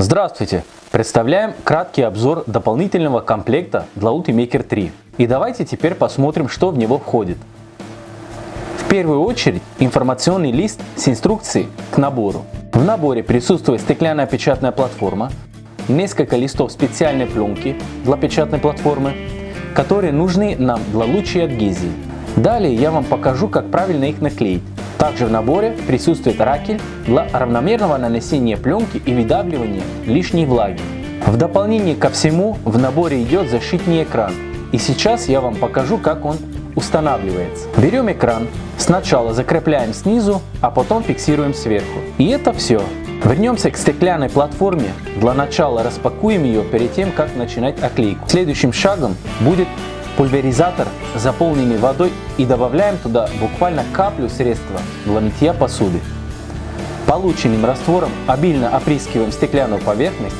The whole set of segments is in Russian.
Здравствуйте! Представляем краткий обзор дополнительного комплекта для Ultimaker 3. И давайте теперь посмотрим, что в него входит. В первую очередь информационный лист с инструкцией к набору. В наборе присутствует стеклянная печатная платформа, несколько листов специальной пленки для печатной платформы, которые нужны нам для лучшей адгезии. Далее я вам покажу, как правильно их наклеить. Также в наборе присутствует ракель для равномерного нанесения пленки и выдавливания лишней влаги. В дополнение ко всему в наборе идет защитный экран. И сейчас я вам покажу, как он устанавливается. Берем экран, сначала закрепляем снизу, а потом фиксируем сверху. И это все. Вернемся к стеклянной платформе. Для начала распакуем ее перед тем, как начинать оклейку. Следующим шагом будет пульверизатор, заполненный водой и добавляем туда буквально каплю средства для мытья посуды. Полученным раствором обильно опрыскиваем стеклянную поверхность,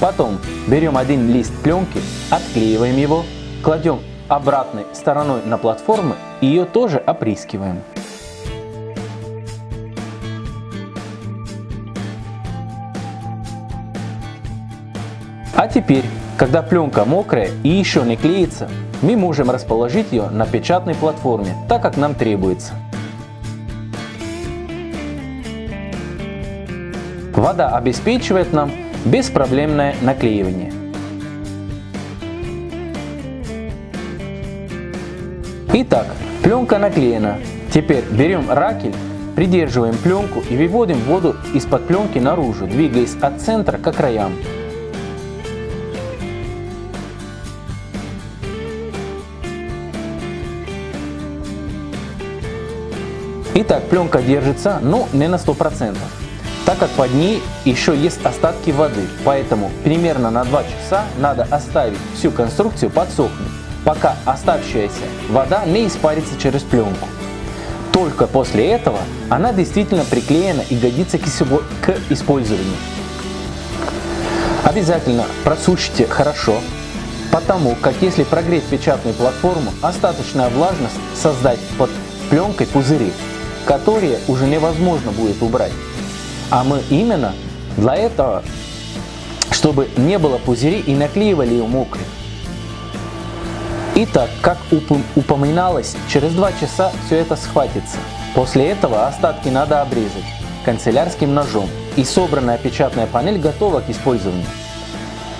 потом берем один лист пленки, отклеиваем его, кладем обратной стороной на платформу и ее тоже опрыскиваем. А теперь, когда пленка мокрая и еще не клеится, мы можем расположить ее на печатной платформе, так как нам требуется. Вода обеспечивает нам беспроблемное наклеивание. Итак, пленка наклеена. Теперь берем ракель, придерживаем пленку и выводим воду из-под пленки наружу, двигаясь от центра к краям. Итак, пленка держится, но не на 100%, так как под ней еще есть остатки воды, поэтому примерно на 2 часа надо оставить всю конструкцию подсохнуть, пока оставшаяся вода не испарится через пленку. Только после этого она действительно приклеена и годится к использованию. Обязательно просушите хорошо, потому как если прогреть печатную платформу, остаточная влажность создать под пленкой пузыри, которые уже невозможно будет убрать. А мы именно для этого, чтобы не было пузырей и наклеивали ее мокрой. Итак, как упоминалось, через 2 часа все это схватится. После этого остатки надо обрезать канцелярским ножом и собранная печатная панель готова к использованию.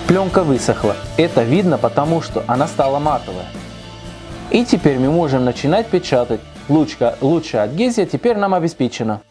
Пленка высохла, это видно потому, что она стала матовая. И теперь мы можем начинать печатать Лучшая адгезия теперь нам обеспечена.